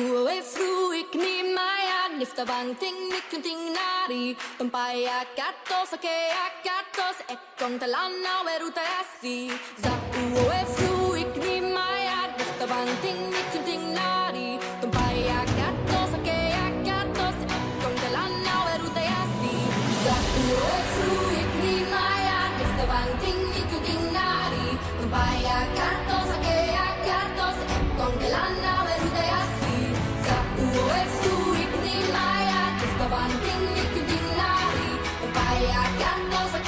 uoe fruik ni maia nifta vanting nikunting nari. Tompaia katos akea katos ekon talana ueruta asi Za uoe fruik ni maia nifta vanting nikunting nari. I got those.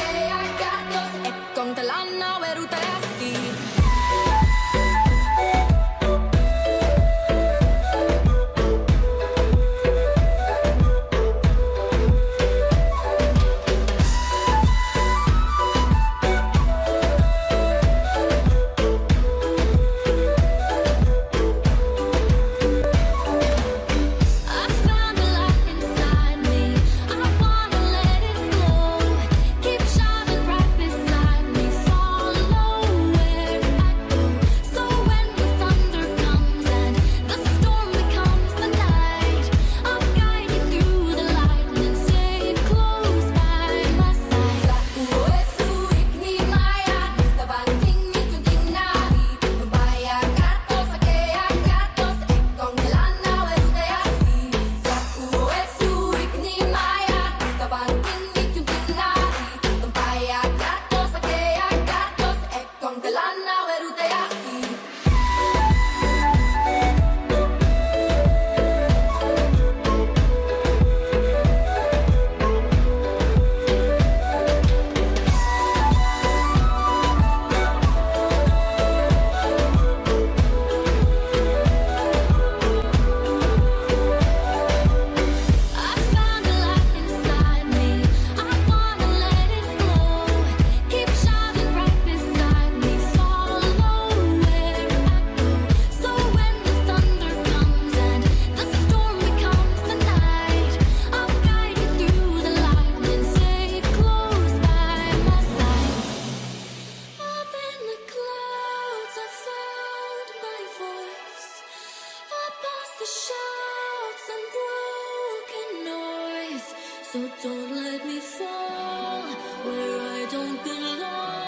So don't let me fall where I don't belong.